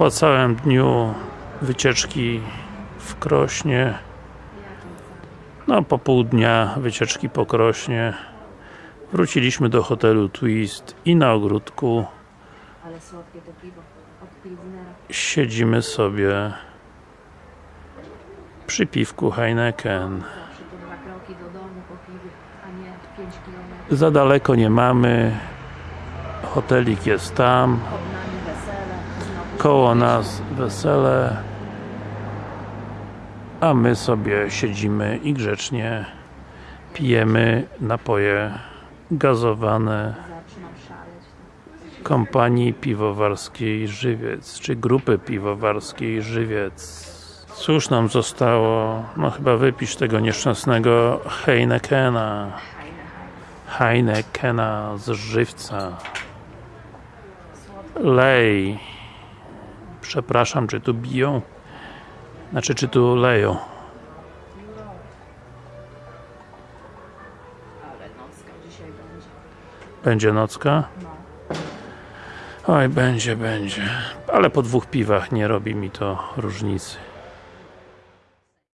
Po całym dniu wycieczki w Krośnie no po pół dnia wycieczki po Krośnie wróciliśmy do hotelu Twist i na ogródku siedzimy sobie przy piwku Heineken Zawsze to dwa kroki do domu po piwie, a nie 5 kilometrów. za daleko nie mamy hotelik jest tam koło nas wesele a my sobie siedzimy i grzecznie pijemy napoje gazowane kompanii piwowarskiej Żywiec, czy grupy piwowarskiej Żywiec. Cóż nam zostało? No chyba wypisz tego nieszczęsnego Heinekena. Heinekena z żywca. Lej. Przepraszam, czy tu biją? Znaczy, czy tu leją? Ale nocka dzisiaj będzie. Będzie nocka? No. Oj, będzie, będzie. Ale po dwóch piwach nie robi mi to różnicy.